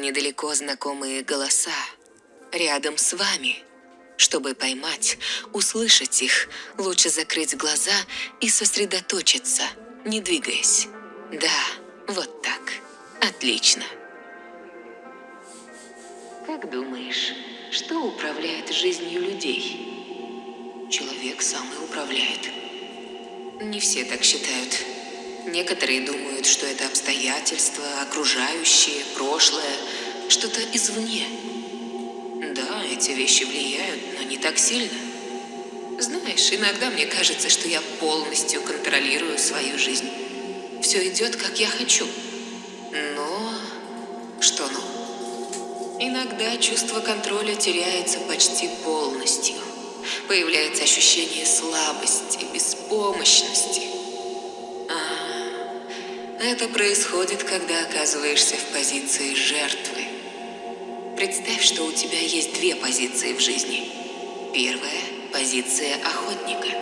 недалеко знакомые голоса. Рядом с вами. Чтобы поймать, услышать их, лучше закрыть глаза и сосредоточиться, не двигаясь. Да, вот так. Отлично. Как думаешь, что управляет жизнью людей? Человек сам и управляет. Не все так считают. Некоторые думают, что это обстоятельства, окружающие, прошлое, что-то извне. Да, эти вещи влияют, но не так сильно. Знаешь, иногда мне кажется, что я полностью контролирую свою жизнь. Все идет, как я хочу. Но... Что но? Иногда чувство контроля теряется почти полностью. Появляется ощущение слабости, беспомощности. Это происходит, когда оказываешься в позиции жертвы. Представь, что у тебя есть две позиции в жизни. Первая – позиция охотника.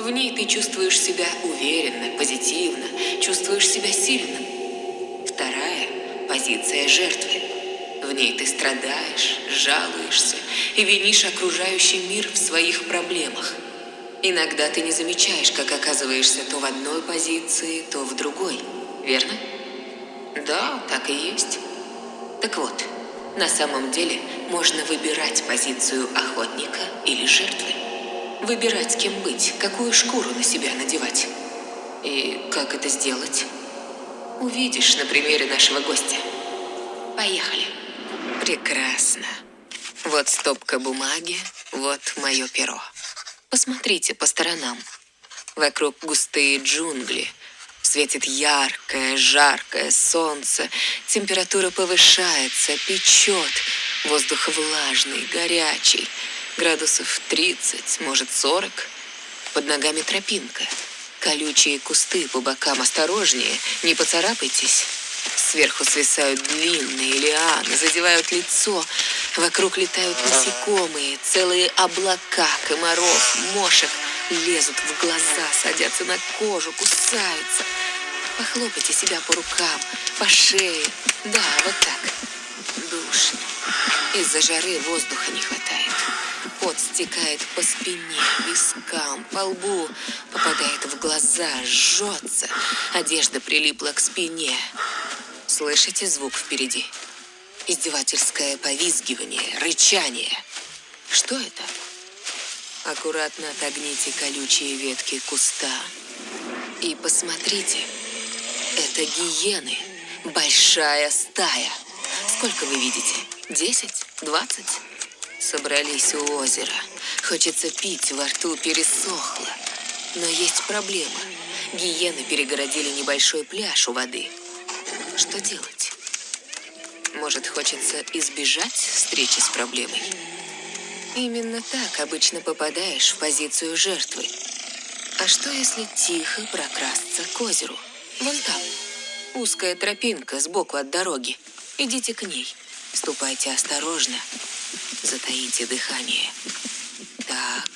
В ней ты чувствуешь себя уверенно, позитивно, чувствуешь себя сильным. Вторая – позиция жертвы. В ней ты страдаешь, жалуешься и винишь окружающий мир в своих проблемах. Иногда ты не замечаешь, как оказываешься то в одной позиции, то в другой. Верно? Да, так и есть. Так вот, на самом деле можно выбирать позицию охотника или жертвы. Выбирать, кем быть, какую шкуру на себя надевать. И как это сделать? Увидишь на примере нашего гостя. Поехали. Прекрасно. Вот стопка бумаги, вот мое перо. Посмотрите по сторонам. Вокруг густые джунгли. Светит яркое, жаркое солнце. Температура повышается, печет. Воздух влажный, горячий. Градусов 30, может 40. Под ногами тропинка. Колючие кусты по бокам осторожнее, не поцарапайтесь. Сверху свисают длинные лианы, задевают лицо. Вокруг летают насекомые, целые облака комаров, мошек. Лезут в глаза, садятся на кожу, кусаются. Похлопайте себя по рукам, по шее. Да, вот так. Душно. Из-за жары воздуха не хватает. Пот стекает по спине, вискам, по лбу, попадает в глаза, жжется. Одежда прилипла к спине. Слышите звук впереди? Издевательское повизгивание, рычание. Что это? Аккуратно отогните колючие ветки куста. И посмотрите. Это гиены. Большая стая. Сколько вы видите? Десять? Двадцать? Собрались у озера. Хочется пить, во рту пересохло. Но есть проблема. Гиены перегородили небольшой пляж у воды. Что делать? Может, хочется избежать встречи с проблемой? Именно так обычно попадаешь в позицию жертвы. А что, если тихо прокрасться к озеру? Вон там. Узкая тропинка сбоку от дороги. Идите к ней. Ступайте осторожно. Затаите дыхание. Так,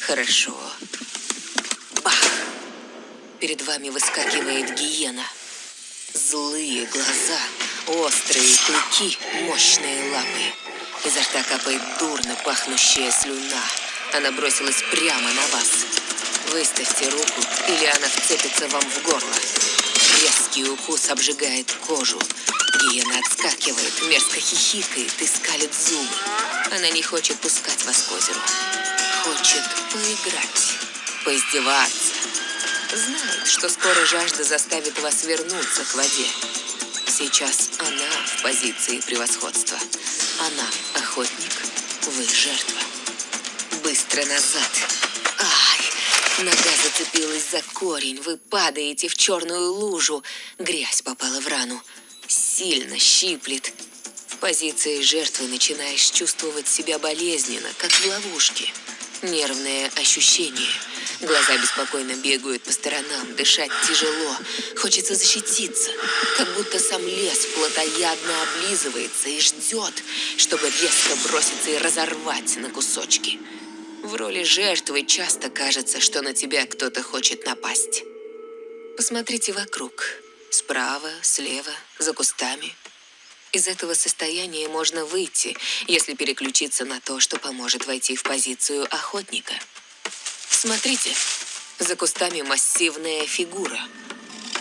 хорошо. Бах! Перед вами выскакивает гиена. Злые глаза, острые клыки, мощные лапы. Изо рта капает дурно пахнущая слюна. Она бросилась прямо на вас. Выставьте руку, или она вцепится вам в горло. Резкий укус обжигает кожу. Гиена отскакивает, мерзко хихикает и скалит зубы. Она не хочет пускать вас к озеру. Хочет поиграть, поиздеваться. Знает, что скоро жажда заставит вас вернуться к воде. Сейчас она в позиции превосходства. Она охотник, вы жертва. Быстро назад. Ай, нога зацепилась за корень. Вы падаете в черную лужу. Грязь попала в рану. Сильно щиплет. В позиции жертвы начинаешь чувствовать себя болезненно, как в ловушке. Нервное ощущение – Глаза беспокойно бегают по сторонам, дышать тяжело. Хочется защититься, как будто сам лес плотоядно облизывается и ждет, чтобы резко броситься и разорвать на кусочки. В роли жертвы часто кажется, что на тебя кто-то хочет напасть. Посмотрите вокруг. Справа, слева, за кустами. Из этого состояния можно выйти, если переключиться на то, что поможет войти в позицию охотника. Смотрите, за кустами массивная фигура.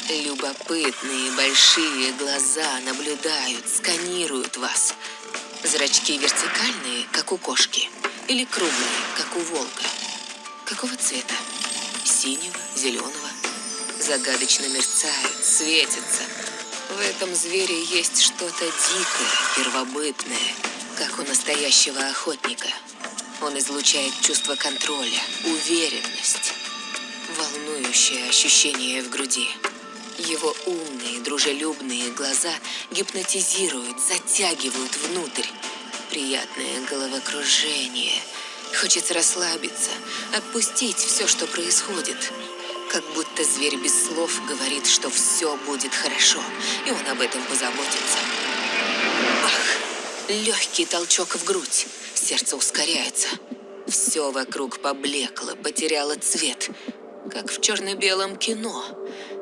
Любопытные большие глаза наблюдают, сканируют вас. Зрачки вертикальные, как у кошки, или круглые, как у волка. Какого цвета? Синего, зеленого? Загадочно мерцают, светятся. В этом звере есть что-то дикое, первобытное, как у настоящего охотника. Он излучает чувство контроля, уверенность, волнующее ощущение в груди. Его умные, дружелюбные глаза гипнотизируют, затягивают внутрь. Приятное головокружение. Хочется расслабиться, отпустить все, что происходит. Как будто зверь без слов говорит, что все будет хорошо, и он об этом позаботится. Ах, легкий толчок в грудь. Сердце ускоряется. Все вокруг поблекло, потеряло цвет, как в черно-белом кино.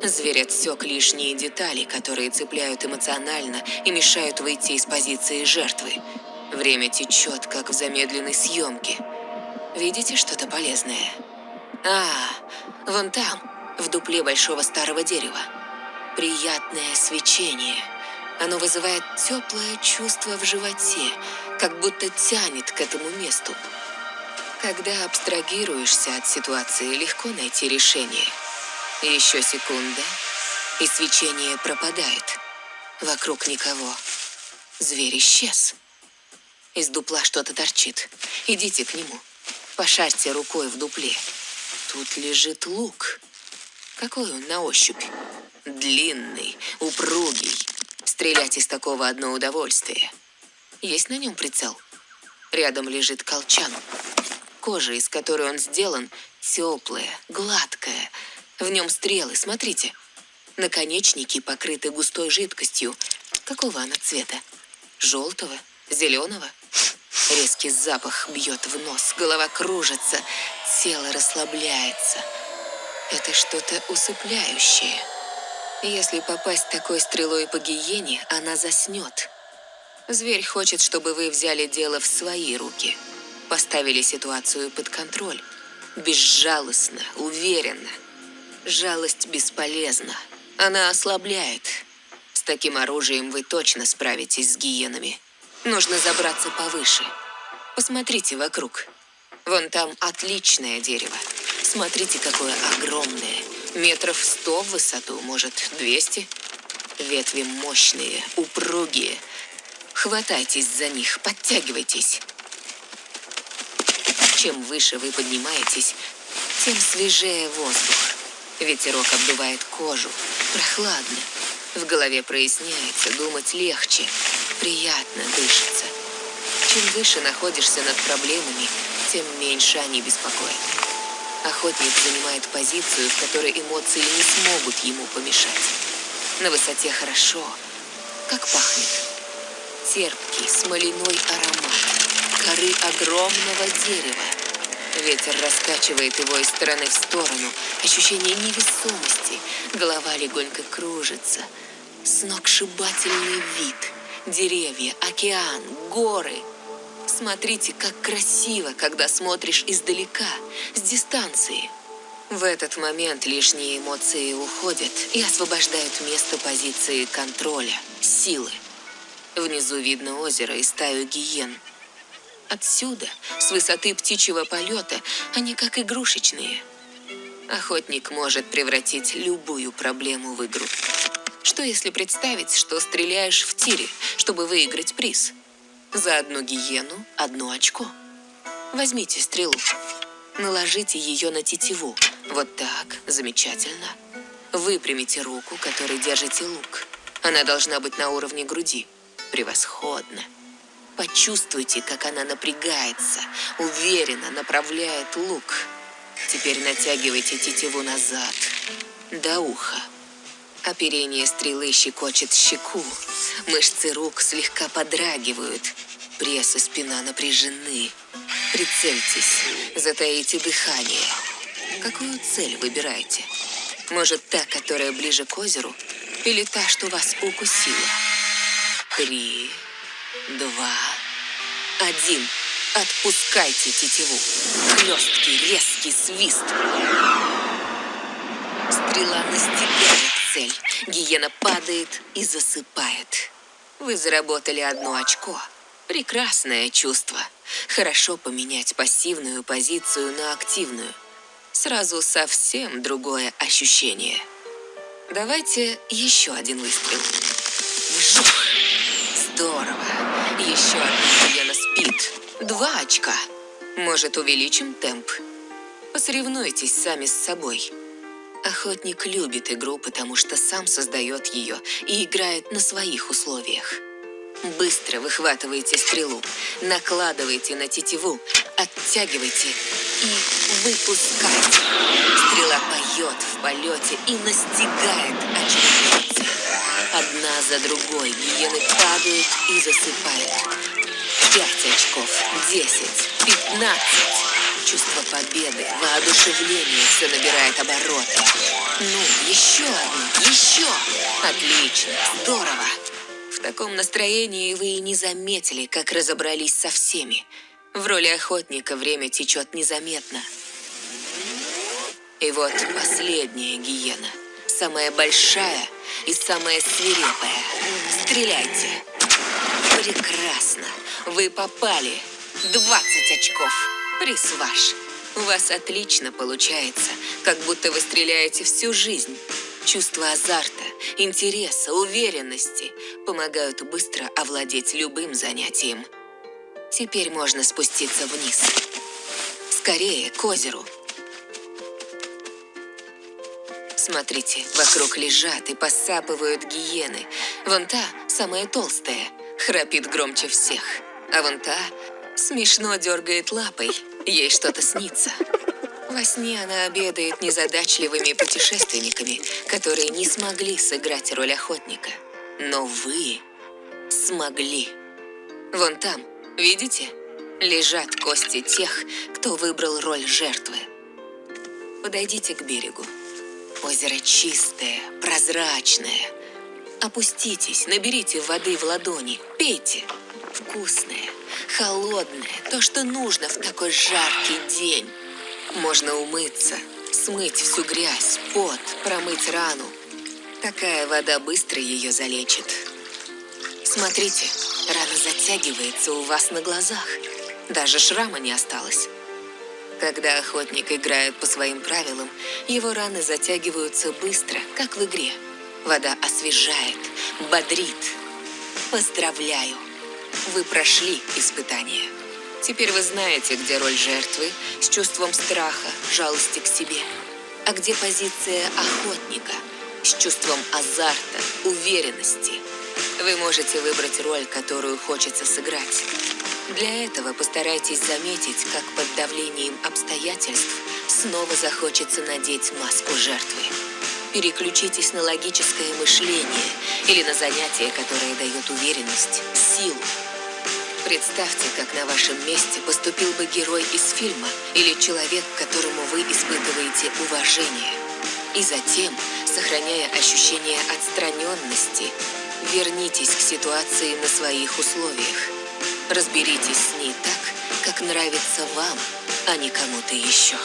Зверь отсек лишние детали, которые цепляют эмоционально и мешают выйти из позиции жертвы. Время течет, как в замедленной съемке. Видите что-то полезное? А, вон там, в дупле большого старого дерева. Приятное свечение. Оно вызывает теплое чувство в животе, как будто тянет к этому месту. Когда абстрагируешься от ситуации, легко найти решение. Еще секунда, и свечение пропадает. Вокруг никого. Зверь исчез. Из дупла что-то торчит. Идите к нему. Пошарьте рукой в дупле. Тут лежит лук. Какой он на ощупь? Длинный, упругий. Стрелять из такого одно удовольствие. Есть на нем прицел? Рядом лежит колчан. Кожа, из которой он сделан, теплая, гладкая. В нем стрелы, смотрите. Наконечники покрыты густой жидкостью. Какого она цвета? Желтого? Зеленого? Резкий запах бьет в нос, голова кружится, тело расслабляется. Это что-то усыпляющее. Если попасть такой стрелой по гиене, она заснет. Зверь хочет, чтобы вы взяли дело в свои руки – поставили ситуацию под контроль. Безжалостно, уверенно. Жалость бесполезна. Она ослабляет. С таким оружием вы точно справитесь с гиенами. Нужно забраться повыше. Посмотрите вокруг. Вон там отличное дерево. Смотрите, какое огромное. Метров сто в высоту, может, двести. Ветви мощные, упругие. Хватайтесь за них, подтягивайтесь. Чем выше вы поднимаетесь, тем свежее воздух. Ветерок обдувает кожу. Прохладно. В голове проясняется, думать легче. Приятно дышится. Чем выше находишься над проблемами, тем меньше они беспокоят. Охотник занимает позицию, в которой эмоции не смогут ему помешать. На высоте хорошо. Как пахнет. Терпкий, смоляной аромат коры огромного дерева. Ветер раскачивает его из стороны в сторону. Ощущение невесомости. Голова легонько кружится. Сногсшибательный вид. Деревья, океан, горы. Смотрите, как красиво, когда смотришь издалека, с дистанции. В этот момент лишние эмоции уходят и освобождают место позиции контроля, силы. Внизу видно озеро и стаю гиен – Отсюда, с высоты птичьего полета, они как игрушечные. Охотник может превратить любую проблему в игру. Что если представить, что стреляешь в тире, чтобы выиграть приз? За одну гиену – одно очко. Возьмите стрелу, наложите ее на тетиву. Вот так, замечательно. Выпрямите руку, которой держите лук. Она должна быть на уровне груди. Превосходно. Почувствуйте, как она напрягается, уверенно направляет лук. Теперь натягивайте тетиву назад, до уха. Оперение стрелы щекочет щеку. Мышцы рук слегка подрагивают. Пресс и спина напряжены. Прицельтесь, затаите дыхание. Какую цель выбираете? Может, та, которая ближе к озеру, или та, что вас укусила? Три, два, один. Отпускайте тетиву. Хлесткий, резкий свист. Стрела настигает цель. Гиена падает и засыпает. Вы заработали одно очко. Прекрасное чувство. Хорошо поменять пассивную позицию на активную. Сразу совсем другое ощущение. Давайте еще один выстрел. Вжух! Здорово. Еще одна гиена спит. Два очка. Может, увеличим темп? Посоревнуйтесь сами с собой. Охотник любит игру, потому что сам создает ее и играет на своих условиях. Быстро выхватывайте стрелу, накладывайте на тетиву, оттягивайте и выпускайте. Стрела поет в полете и настигает очередную цель. Одна за другой гиены падают и засыпают. Пять очков, десять, пятнадцать. Чувство победы, воодушевление все набирает обороты. Ну, еще одну, еще. Отлично, здорово. В таком настроении вы и не заметили, как разобрались со всеми. В роли охотника время течет незаметно. И вот последняя гиена. Самая большая и самая свирепая. Стреляйте. Прекрасно. Вы попали. 20 очков. Приз ваш. У вас отлично получается, как будто вы стреляете всю жизнь. Чувство азарта, интереса, уверенности помогают быстро овладеть любым занятием. Теперь можно спуститься вниз. Скорее, к озеру. Смотрите, вокруг лежат и посапывают гиены. Вон та, самая толстая, храпит громче всех. А вон та смешно дергает лапой. Ей что-то снится. Во сне она обедает незадачливыми путешественниками, которые не смогли сыграть роль охотника. Но вы смогли. Вон там, видите? Лежат кости тех, кто выбрал роль жертвы. Подойдите к берегу. Озеро чистое, прозрачное. Опуститесь, наберите воды в ладони, пейте. Вкусное, холодное, то, что нужно в такой жаркий день. Можно умыться, смыть всю грязь, пот, промыть рану. Такая вода быстро ее залечит. Смотрите, рана затягивается у вас на глазах. Даже шрама не осталось. Когда охотник играет по своим правилам, его раны затягиваются быстро, как в игре. Вода освежает, бодрит. Поздравляю! Вы прошли испытание. Теперь вы знаете, где роль жертвы с чувством страха, жалости к себе, а где позиция охотника с чувством азарта, уверенности. Вы можете выбрать роль, которую хочется сыграть. Для этого постарайтесь заметить, как под давлением обстоятельств снова захочется надеть маску жертвы. Переключитесь на логическое мышление или на занятие, которое дает уверенность, силу, Представьте, как на вашем месте поступил бы герой из фильма или человек, к которому вы испытываете уважение. И затем, сохраняя ощущение отстраненности, вернитесь к ситуации на своих условиях. Разберитесь с ней так, как нравится вам, а не кому-то еще.